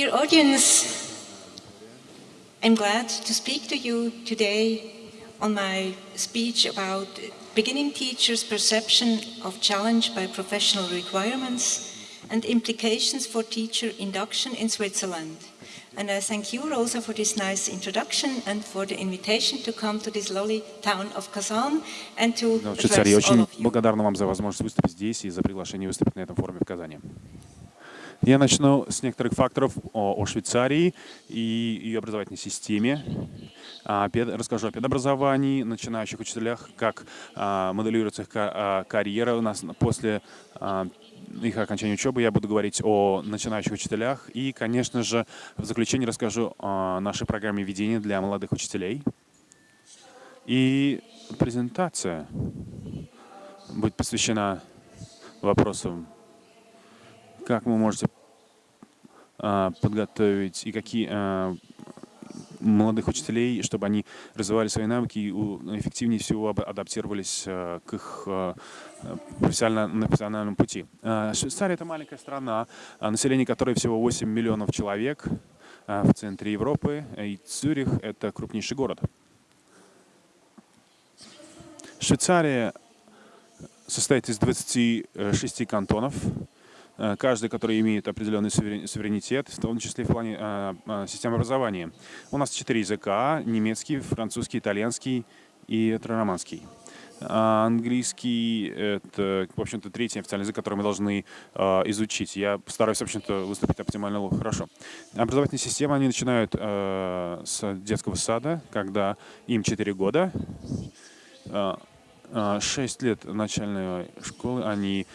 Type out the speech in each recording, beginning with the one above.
Dear audience, I'm glad to speak to you today on my speech about beginning teachers' perception of challenge by professional requirements and implications for teacher induction in Switzerland. And I thank you, Rosa, for this nice introduction and for the invitation to come to this lovely town of Kazan and to Ну, address Швейцария, all очень of you. благодарна вам за возможность выступить здесь и за приглашение выступить на этом форуме в Казани. Я начну с некоторых факторов о, о Швейцарии и ее образовательной системе. А, пед- расскажу о педобразовании, начинающих учителях, как а, моделируется их а, карьера у нас после а, их окончания учебы. Я буду говорить о начинающих учителях и, конечно же, в заключение расскажу о нашей программе ведения для молодых учителей. И презентация будет посвящена вопросам, как вы можете а, подготовить и какие а, молодых учителей, чтобы они развивали свои навыки и эффективнее всего адаптировались а, к их профессиональному, профессиональному пути. Швейцария — это маленькая страна, население которой всего 8 миллионов человек в центре Европы, и Цюрих — это крупнейший город. Швейцария состоит из 26 кантонов, каждый, который имеет определенный суверен- суверенитет, в том числе в плане э, э, системы образования. У нас четыре языка – немецкий, французский, итальянский и романский. А английский — это, в общем-то, третий официальный язык, который мы должны э, изучить. Я постараюсь, в общем-то, выступить оптимально хорошо. Образовательная система, они начинают э, с детского сада, когда им 4 года. Э, э, 6 лет начальной школы они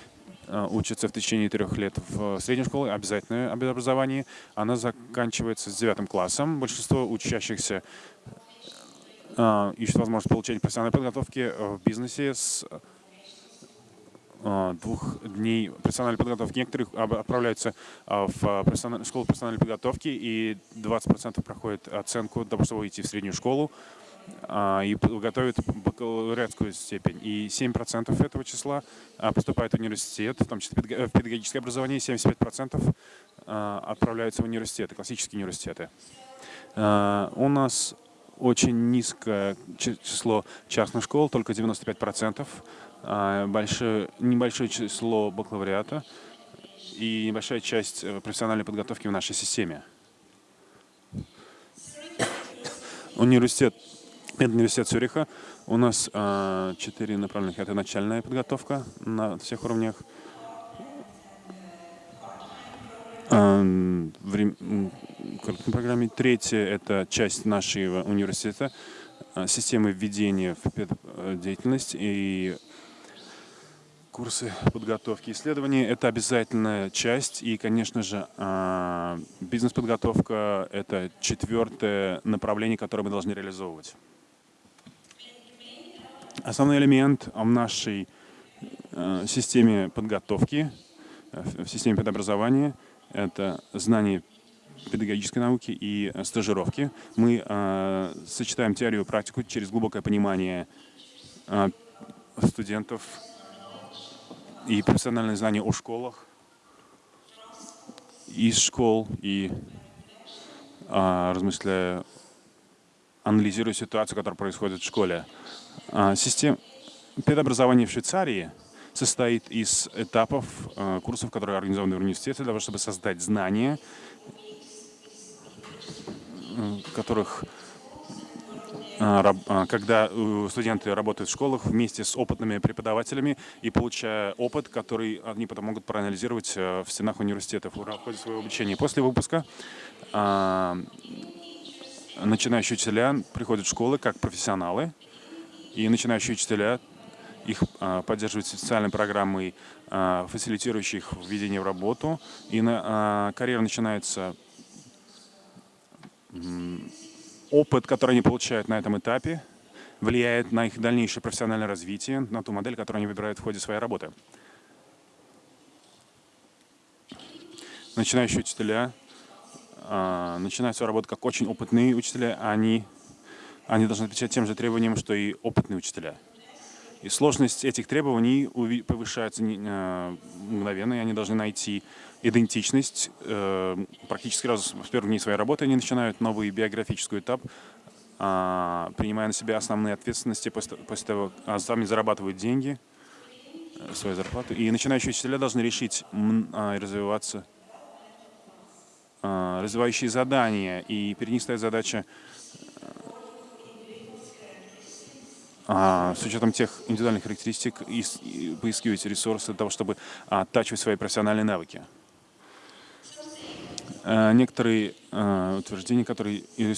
э, учатся в течение трех лет в средней школе, обязательное образование. Она заканчивается с девятым классом. Большинство учащихся э, ищут возможность получения профессиональной подготовки э, в бизнесе с э, двух дней профессиональной подготовки. Некоторые отправляются э, в э, профессиональ- школу профессиональной подготовки, и 20% проходят оценку для того, чтобы выйти в среднюю школу и готовят бакалавриатскую степень. И 7% этого числа а, поступают в университет, в том числе в педагогическое образование, 75% а, отправляются в университеты, классические университеты. А, У нас очень низкое чи- число частных школ, только 95%, а, большое, небольшое число бакалавриата и небольшая часть э, профессиональной подготовки в нашей системе. Университет, это университет Цюриха. У нас а, четыре направления. Это начальная подготовка на всех уровнях. Врем- м, короткой программе. Третье – это часть нашего университета, а, системы введения в педдеятельность и курсы подготовки исследований. Это обязательная часть. И, конечно же, а, бизнес-подготовка – это четвертое направление, которое мы должны реализовывать. Основной элемент в нашей э, системе подготовки, э, в системе педобразования – это знание педагогической науки и э, стажировки. Мы сочетаем теорию и практику через глубокое понимание студентов и профессиональные знания о школах, из школ и размышляя, анализируя ситуацию, которая происходит в школе. А, Система педобразования в Швейцарии состоит из этапов а, курсов, которые организованы в университете, для того, чтобы создать знания, которых а, когда э, студенты работают в школах вместе с опытными преподавателями и получая опыт, который они потом могут проанализировать э, в стенах университетов в ходе своего обучения. После выпуска начинающие учителя приходят в школы как профессионалы, и начинающие учителя их а, поддерживают специальной программой, а, фасилитирующей их введение в работу. И на, а, карьера начинается опыт, который они получают на этом этапе, влияет на их дальнейшее профессиональное развитие, на ту модель, которую они выбирают в ходе своей работы. Начинающие учителя начинают свою работу как очень опытные учителя, они, они должны отвечать тем же требованиям, что и опытные учителя. И сложность этих требований повышается мгновенно, и они должны найти идентичность. Практически сразу с первых дней своей работы они начинают новый биографический этап, принимая на себя основные ответственности после того, как сами зарабатывают деньги, свою зарплату. И начинающие учителя должны решить развиваться развивающие задания, и перед ним стоит задача с учетом тех индивидуальных характеристик и, поискивать ресурсы для того, чтобы оттачивать свои профессиональные навыки. Некоторые э, утверждения, которые э,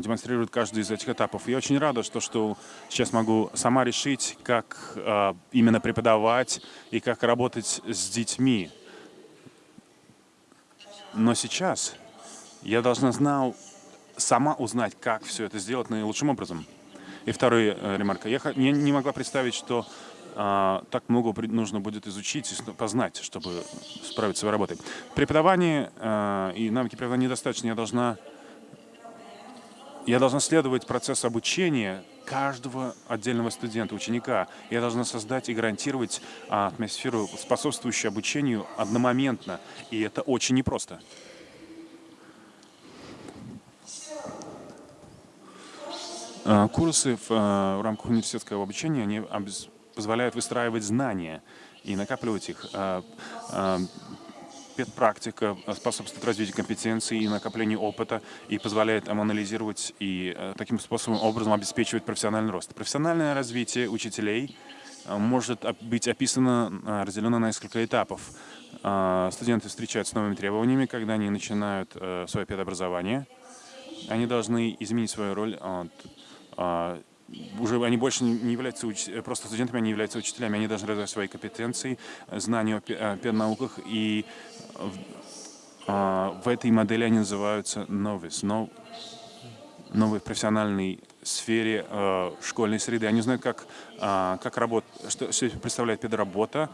демонстрируют каждый из этих этапов. Я очень рада, что, что сейчас могу сама решить, как э, именно преподавать и как работать с детьми. Но сейчас я должна знал, сама узнать, как все это сделать наилучшим образом. И вторая э, ремарка. Я не, не могла представить, что а, так много нужно будет изучить и познать, чтобы справиться с работой. Преподавание а, и навыки преподавания недостаточно. Я должна, я должна следовать процессу обучения каждого отдельного студента, ученика. Я должна создать и гарантировать а, атмосферу, способствующую обучению одномоментно. И это очень непросто. Курсы в, а, в рамках университетского обучения они позволяют выстраивать знания и накапливать их. А, Педпрактика способствует развитию компетенций и накоплению опыта и позволяет анализировать и таким способом, образом обеспечивать профессиональный рост. Профессиональное развитие учителей может быть описано, разделено на несколько этапов. Студенты встречаются с новыми требованиями, когда они начинают свое педобразование. Они должны изменить свою роль от а, уже они больше не являются уч... просто студентами, они являются учителями, они должны развивать свои компетенции, знания о педнауках, и в этой модели они называются новис, новый профессиональный сфере э, школьной среды. Они знают, как, э, как работ, что, что представляет педработа,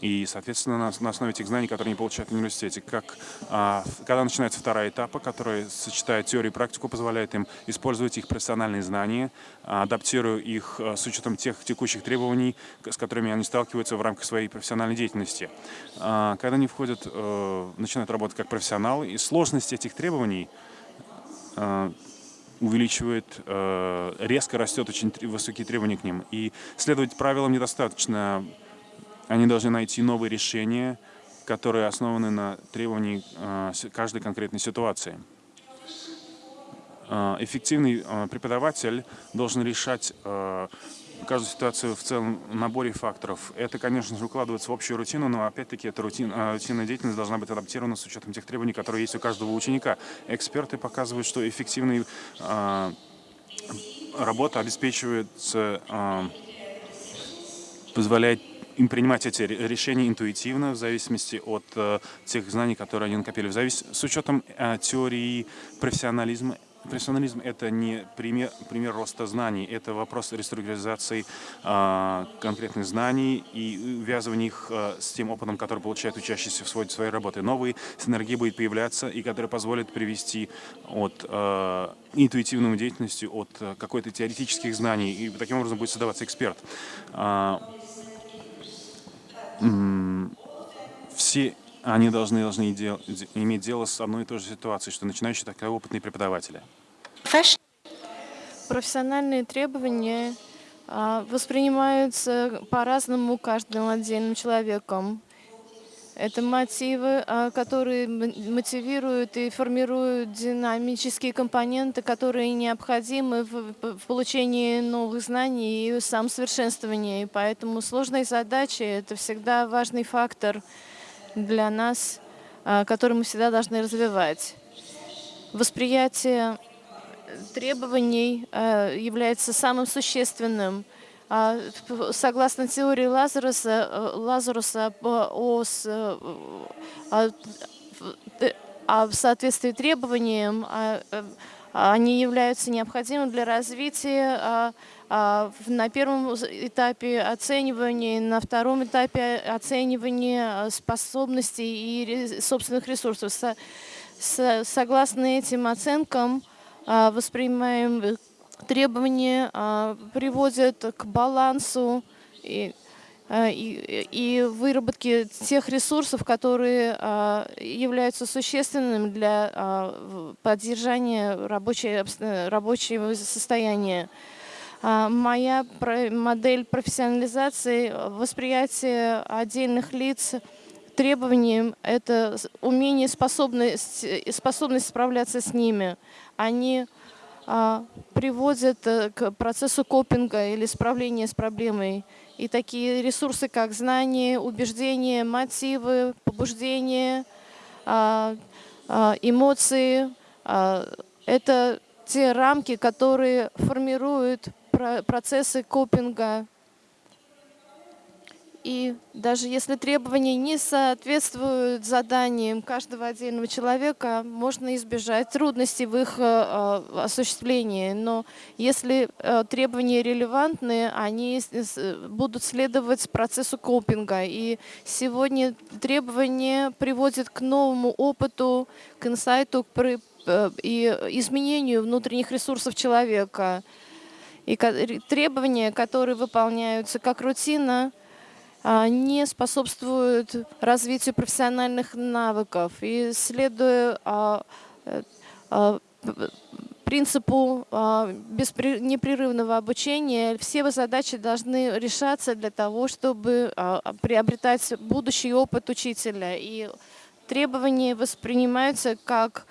и, соответственно, на, на основе этих знаний, которые они получают в университете, как, э, когда начинается вторая этапа, которая сочетает теорию и практику, позволяет им использовать их профессиональные знания, адаптируя их э, с учетом тех текущих требований, с которыми они сталкиваются в рамках своей профессиональной деятельности. Э, когда они входят, э, начинают работать как профессионалы, и сложность этих требований э, увеличивает, э, резко растет очень высокие требования к ним. И следовать правилам недостаточно. Они должны найти новые решения, которые основаны на требовании э, каждой конкретной ситуации. Э, эффективный преподаватель должен решать каждую ситуацию в целом наборе факторов. Это, конечно же, укладывается в общую рутину, но опять-таки эта рутин, а, рутинная деятельность должна быть адаптирована с учетом тех требований, которые есть у каждого ученика. Эксперты показывают, что эффективная э, работа обеспечивается, э, позволяет им принимать эти решения интуитивно, в зависимости от э, тех знаний, которые они накопили, в зависимости, с учетом э, теории профессионализма Профессионализм — это не пример, пример роста знаний, это вопрос реструктуризации э, конкретных знаний и увязывания их э, с тем опытом, который получает учащийся в своей, своей работе. Новые синергии будут появляться, и которые позволят привести от э, интуитивной деятельности, от э, какой-то теоретических знаний, и таким образом будет создаваться эксперт. Э, все они должны, должны дел, иметь дело с одной и той же ситуацией, что начинающие такая опытные преподаватели. Профессиональные требования а, воспринимаются по-разному каждым отдельным человеком. Это мотивы, а, которые мотивируют и формируют динамические компоненты, которые необходимы в, получении новых знаний и самосовершенствовании. И поэтому сложные задачи — это всегда важный фактор для нас, а, который мы всегда должны развивать. Восприятие требований а, является самым существенным. А, согласно теории Лазаруса, Лазаруса о, о, о соответствии требованиям, они являются необходимыми для развития а, на первом этапе оценивания, на втором этапе оценивания способностей и собственных ресурсов. Согласно этим оценкам, а, воспринимаем требования а, приводят к балансу и, а, и, и выработке тех ресурсов, которые а, являются существенными для а, поддержания рабочей, обс- рабочего состояния. А, Моя модель профессионализации, э, восприятие отдельных лиц требованиям – это умение, способность, и способность справляться с ними. Они приводят э, к процессу копинга или справления с проблемой. И такие ресурсы, как знания, убеждения, мотивы, побуждения, а, а, эмоции а, – это те рамки, которые формируют про- процессы копинга. И даже если требования не соответствуют заданиям каждого отдельного человека, можно избежать трудностей в их э, э, осуществлении. Но если э, требования релевантны, они будут следовать процессу копинга. И сегодня требования приводят к новому опыту, к инсайту к и изменению внутренних ресурсов человека. И требования, которые выполняются как рутина, не способствуют развитию профессиональных навыков. И следуя а, э, а, принципу а, непрерывного обучения, все задачи должны решаться для того, чтобы а, а, приобретать будущий опыт учителя. И требования воспринимаются как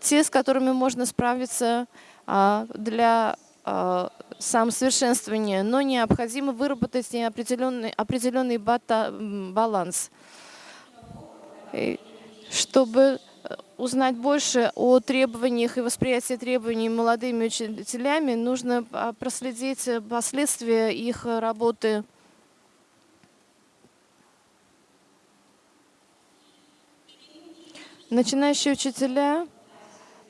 те, с которыми можно справиться а, для а, самосовершенствования, но необходимо выработать определенный, определенный бата- баланс. Чтобы э, узнать больше о требованиях и восприятии требований молодыми учителями, нужно а, проследить э, последствия их работы Начинающие учителя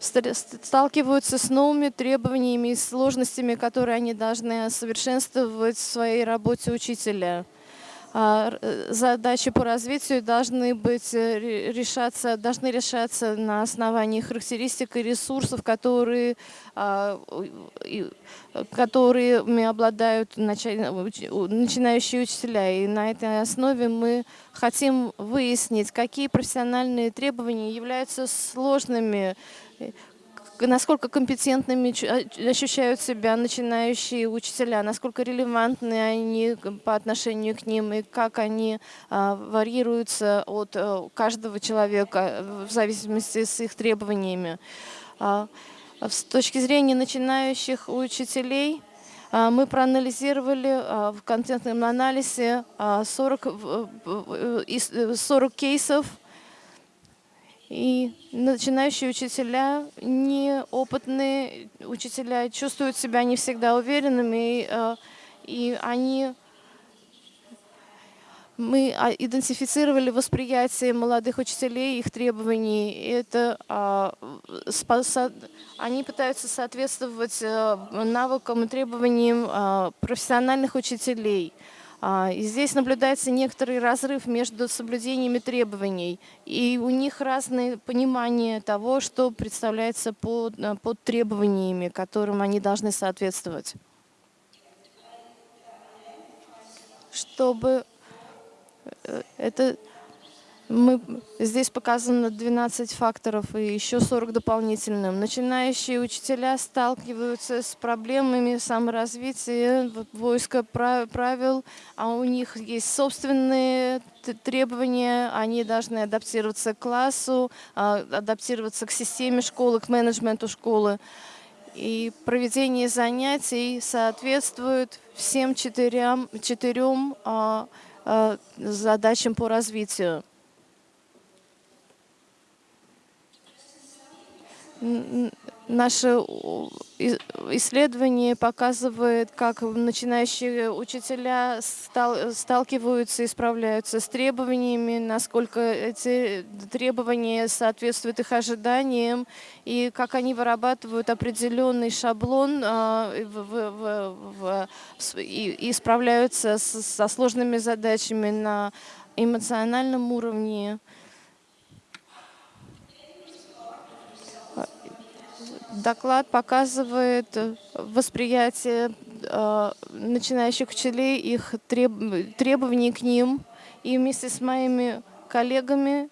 сталкиваются с новыми требованиями и сложностями, которые они должны совершенствовать в своей работе учителя. А, э, Задачи по развитию должны быть э, ре- решаться, должны решаться на основании характеристик и ресурсов, которые, а, которыми обладают начинающие учителя. И на этой основе мы хотим выяснить, какие профессиональные требования являются сложными, насколько компетентными а- ощущают себя начинающие учителя, насколько релевантны они по отношению к ним и как они а, варьируются от э, каждого человека э, в зависимости с их требованиями. А, С точки зрения начинающих учителей, мы проанализировали в контентном анализе а, 40, в- в- из- э, 40 кейсов и начинающие учителя, неопытные учителя чувствуют себя не всегда уверенными, и, э, и они мы а, идентифицировали восприятие молодых учителей, их требований. Это а, со- они пытаются соответствовать э, навыкам и требованиям а, профессиональных учителей. А, И здесь наблюдается некоторый разрыв между соблюдениями требований. И у них разные понимания того, что представляется под, э, под требованиями, которым они должны соответствовать. Чтобы э, это мы, здесь показано 12 факторов и еще 40 дополнительным. Начинающие учителя сталкиваются с проблемами саморазвития, войска пра- правил, а у них есть собственные требования, они должны адаптироваться к классу, а, адаптироваться к системе школы, к менеджменту школы. И проведение занятий соответствует всем четырем, четырем а, а, задачам по развитию. Наше исследование показывает, как начинающие учителя стал- сталкиваются и справляются с требованиями, насколько эти требования соответствуют их ожиданиям, и как они вырабатывают определенный шаблон а, и, справляются со сложными задачами на эмоциональном уровне. Доклад показывает э, восприятие э, начинающих учителей, их треб- требований к ним. И вместе с моими коллегами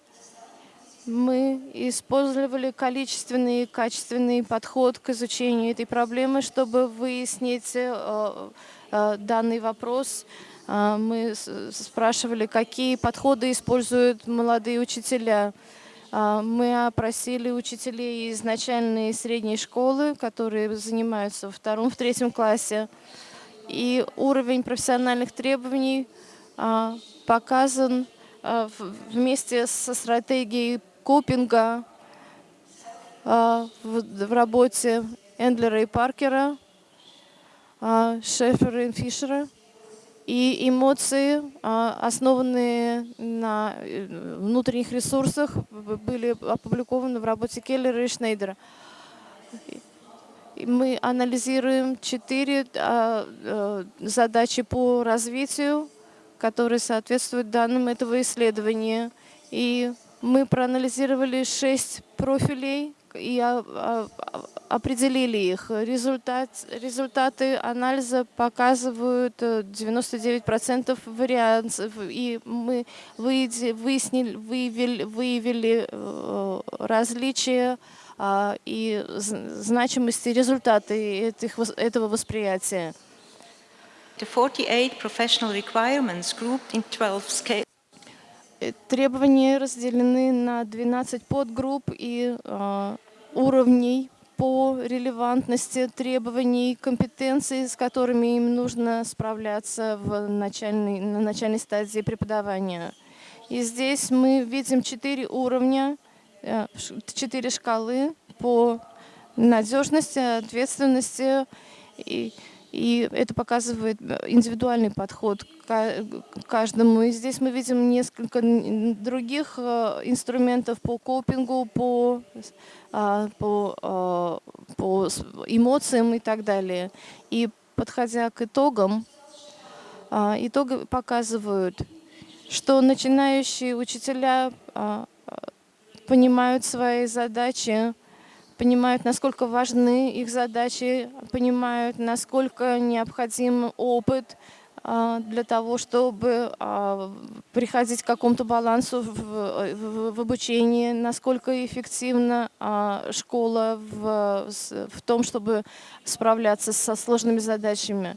мы использовали количественный и качественный подход к изучению этой проблемы, чтобы выяснить э, данный вопрос. Мы спрашивали, какие подходы используют молодые учителя. А, Мы опросили учителей из начальной и средней школы, которые занимаются во втором, в третьем классе. И уровень профессиональных требований а, показан а, вместе со стратегией копинга в, работе Эндлера и Паркера, Шефера и Фишера. И эмоции, а, основанные на э, внутренних ресурсах, были опубликованы в работе Келлера и Шнейдера. Мы анализируем четыре а, э, задачи по развитию, которые соответствуют данным этого исследования. И мы проанализировали шесть профилей и определили их. Результат, результаты анализа показывают э, 99% вариантов, и мы выяснили, выявили, выявили э, различия а, и значимости результаты этих, этого восприятия. The 48 professional requirements grouped in 12 scales. Э, Требования разделены на 12 подгрупп и а, уровней по релевантности требований, компетенций, с которыми им нужно справляться в начальной, на начальной стадии преподавания. И здесь мы видим четыре уровня, э, четыре шкалы по надежности, ответственности и и это показывает э, индивидуальный подход к ка- к каждому. И здесь мы видим несколько других э, инструментов по копингу, по, а, по, а, по эмоциям и так далее. И подходя к итогам, а, итоги показывают, что начинающие учителя а, понимают свои задачи, понимают, насколько важны их задачи, понимают, насколько необходим опыт а, для того, чтобы а, приходить к какому-то балансу в, в- обучении, насколько эффективна а, школа в, в том, чтобы справляться со сложными задачами.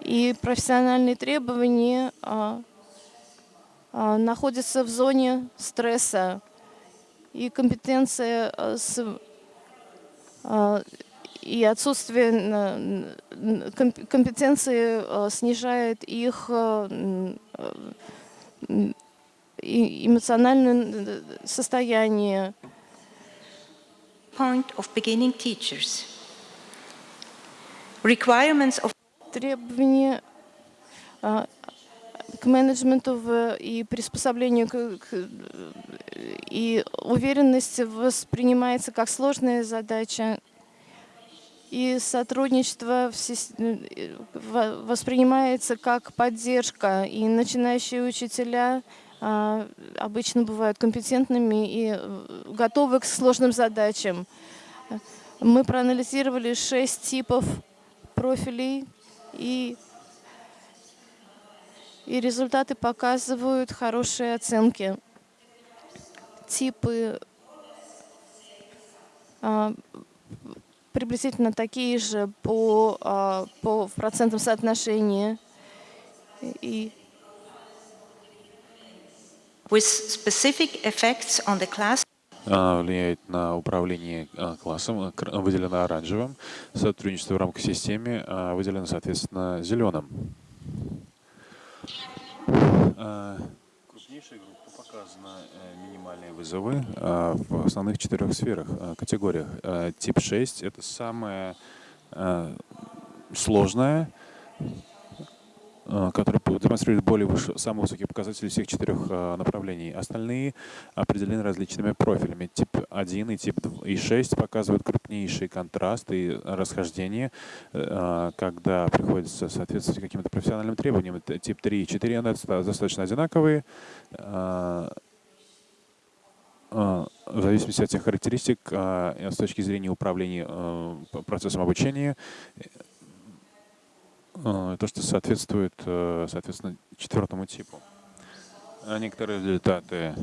И профессиональные требования находятся в зоне стресса и компетенция э, с, а, и отсутствие компетенции э, снижает их э, э, эмоциональное э, состояние. Point of beginning teachers. Requirements of Требования к менеджменту в- и приспособлению к, к- и уверенность воспринимается как сложная задача и сотрудничество в э, во- воспринимается как поддержка и начинающие учителя а, обычно бывают компетентными и э, готовы к сложным задачам. Мы проанализировали шесть типов профилей и и результаты показывают хорошие оценки. Типы а, приблизительно такие же по, а, по в процентном соотношении. И with specific effects on the class а, влияет на управление классом, кр- выделено оранжевым, сотрудничество в рамках системы а, выделено, соответственно, зеленым. А, Крупнейшей группе показаны э, минимальные вызовы а, в основных четырех сферах, категориях. Тип 6 — это самая а, а, которая по- демонстрирует более выше, самые высокие показатели всех четырех а, направлений. Остальные определены различными профилями. Тип 1 и тип 2 и 6 показывают крупнейший контраст и расхождение, э, а, когда приходится соответствовать каким-то профессиональным требованиям. Тип 3 и 4 они доста- достаточно одинаковые. в зависимости от тех характеристик с точки зрения управления процессом обучения, то, что соответствует, соответственно, четвертому типу. Некоторые результаты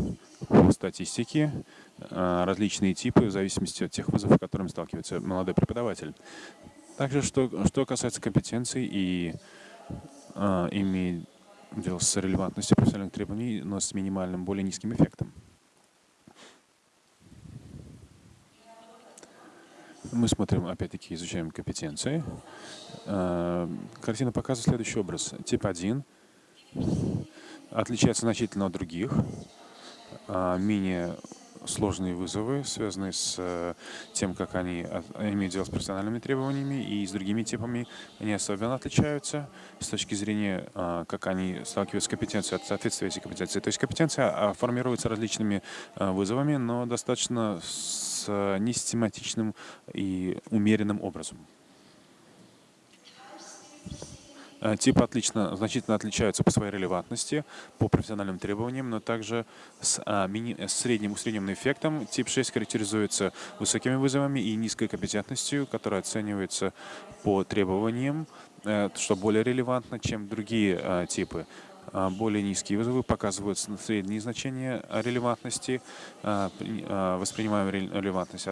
по статистике, различные типы в зависимости от тех вызовов, с которыми сталкивается молодой преподаватель. Также, что, что касается компетенций и а, имеет дело с релевантностью профессиональных требований, но с минимальным, более низким эффектом. Мы смотрим, опять-таки, изучаем компетенции. А, картина показывает следующий образ. Тип 1 отличается значительно от других, а, менее сложные вызовы, связанные с э, тем, как они имеют дело с профессиональными требованиями и с другими типами, они особенно отличаются с точки зрения, как они сталкиваются с компетенцией, от соответствия этой компетенции. То есть компетенция а, формируется различными вызовами, но достаточно с несистематичным и умеренным образом. Э, типы отлично, значительно отличаются по своей релевантности, по профессиональным требованиям, но также с, а, мини, с средним усредненным эффектом. Тип 6 характеризуется высокими вызовами и низкой компетентностью, которая оценивается по требованиям, э, что более релевантно, чем другие а, типы. А, более низкие вызовы показывают средние значения релевантности, а, а, воспринимаемая релевантность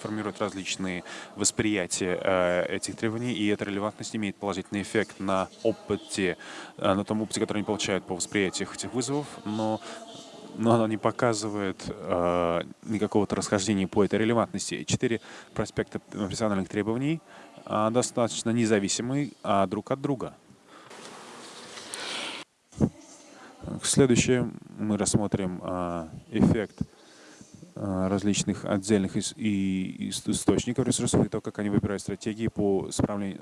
формирует различные восприятия этих требований, и эта релевантность имеет положительный эффект на опыте, на том опыте, который они получают по восприятию этих вызовов, но но она не показывает никакого-то расхождения по этой релевантности. Четыре проспекта профессиональных требований достаточно независимы друг от друга. Следующее мы рассмотрим а, эффект а, различных отдельных источников ресурсов и то, как они выбирают стратегии по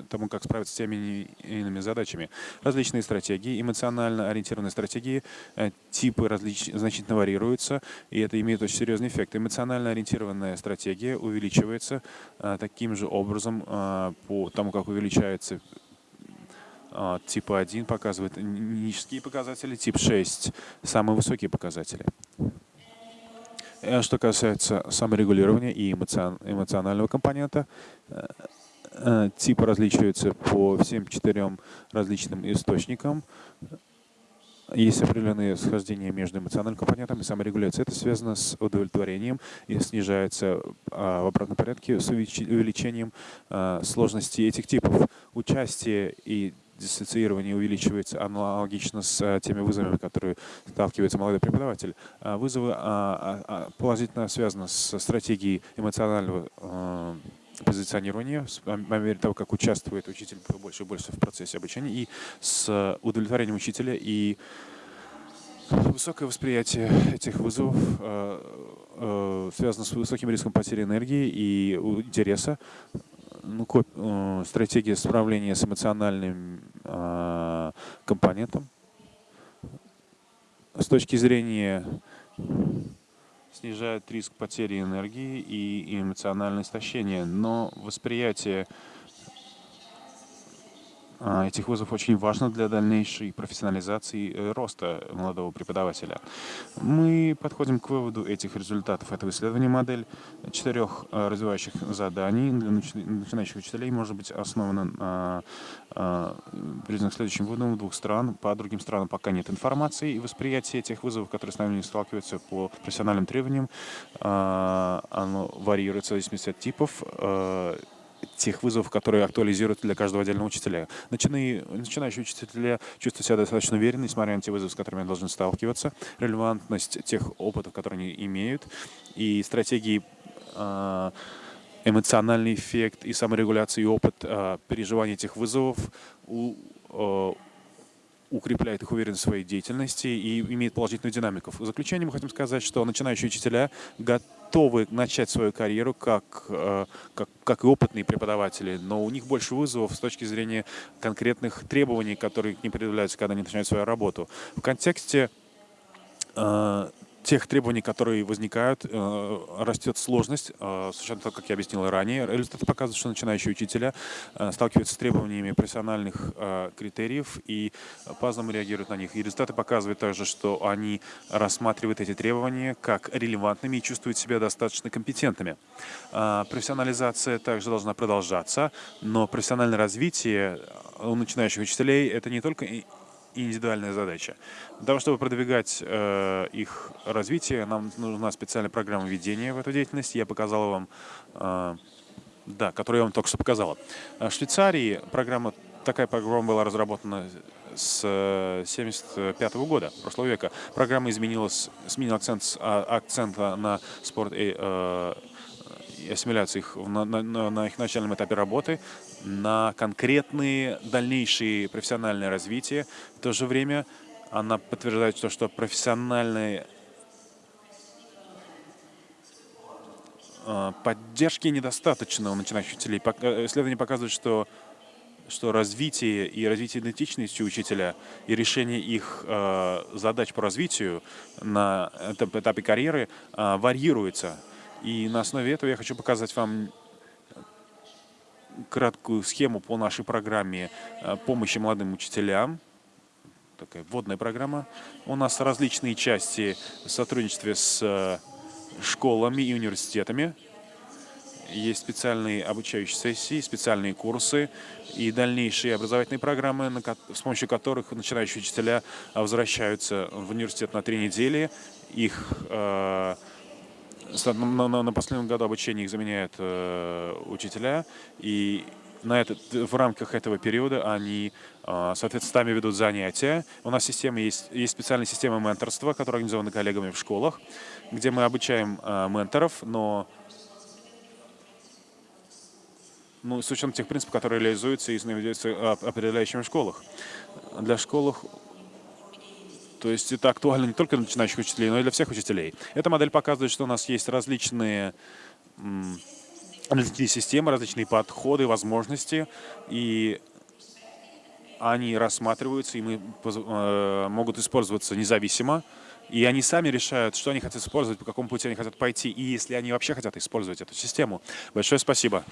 тому, как справиться с теми или иными задачами. Различные стратегии, эмоционально ориентированные стратегии, э, типы различ... значительно варьируются, и это имеет очень серьезный эффект. Эмоционально ориентированная стратегия увеличивается а, таким же образом по тому, как увеличается а, типа 1 показывает низкие показатели, тип 6 самые высокие показатели. Э, что касается саморегулирования и эмоционального компонента, э, э, типы различаются по всем четырем различным источникам. Есть определенные схождения между эмоциональным компонентом и саморегуляцией. Это связано с удовлетворением и снижается а, в обратном порядке с увеличением а, сложности этих типов. Участие и диссоциирование увеличивается аналогично с э, теми вызовами, которые сталкивается молодой преподаватель. А вызовы а, а, положительно связаны с стратегией эмоционального э, позиционирования, по мере того, как участвует учитель больше и больше в процессе обучения, и с удовлетворением учителя и Высокое восприятие этих вызовов э, связано с высоким риском потери энергии и интереса ну, стратегия справления с эмоциональным компонентом. С точки зрения снижает риск потери энергии и эмоциональное истощение, но восприятие этих вызовов очень важно для дальнейшей профессионализации э, роста молодого преподавателя. Мы подходим к выводу этих результатов этого исследования. Модель четырех э, развивающих заданий для начинающих учителей может быть основана на признак следующим выводом двух стран. По другим странам пока нет информации, и восприятие тех вызовов, которые с нами сталкиваются по профессиональным требованиям, а, оно варьируется в зависимости от типов э, тех вызовов, которые актуализируют для каждого отдельного учителя. Начинающие, начинающие учителя чувствуют себя достаточно уверенно, несмотря на те вызовы, с которыми они должны сталкиваться, релевантность тех опытов, которые они имеют, и стратегии а, эмоциональный эффект и саморегуляция и опыт э, переживания этих вызовов у, э, укрепляет их уверенность в своей деятельности и имеет положительную динамику. В заключение мы хотим сказать, что начинающие учителя начать свою карьеру как, э, как, как и опытные преподаватели, но у них больше вызовов с точки зрения конкретных требований, которые к ним предъявляются, когда они начинают свою работу. В контексте э, тех требований, которые возникают, э, растет сложность, э, с учетом того, как я объяснил ранее. Результаты показывают, что начинающие учителя э, сталкиваются с требованиями профессиональных критериев и по-разному реагируют на них. И результаты показывают также, что они рассматривают эти требования как релевантными и чувствуют себя достаточно компетентными. Профессионализация также должна продолжаться, но профессиональное развитие у начинающих учителей это не только индивидуальная задача. Для того, чтобы продвигать э, их развитие, нам нужна специальная программа ведения в эту деятельность. Я показал вам, э, да, которую я вам только что показала. В Швейцарии программа, такая программа была разработана с 1975 -го года, прошлого века. Программа изменилась, сменила акцент с а, акцента на спорт и э, ассимиляции их на, на, на их начальном этапе работы, на конкретные дальнейшие профессиональное развитие. В то же время она подтверждает то, что профессиональные э, поддержки недостаточно у начинающих учителей. Э, исследования показывают, что что развитие и развитие идентичности учителя и решение их э, задач по развитию на этапе карьеры э, варьируется и на основе этого я хочу показать вам краткую схему по нашей программе э, помощи молодым учителям. Такая вводная программа. У нас различные части в сотрудничестве с э, школами и университетами. Есть специальные обучающие сессии, специальные курсы и дальнейшие образовательные программы, с помощью которых начинающие учителя возвращаются в университет на три недели. Их э, на, на, на последнем году обучения их заменяют э, учителя, и на этот, в рамках этого периода они, э, соответственно, сами ведут занятия. У нас система есть, есть специальная система менторства, которая организована коллегами в школах, где мы обучаем э, менторов, но ну, с учетом тех принципов, которые реализуются и наведется определяющими в школах. Для школ то есть это актуально не только для начинающих учителей, но и для всех учителей. Эта модель показывает, что у нас есть различные различные системы, различные подходы, возможности, и они рассматриваются и мы, э, могут использоваться независимо, и они сами решают, что они хотят использовать, по какому пути они хотят пойти, и если они вообще хотят использовать эту систему. Большое. Спасибо.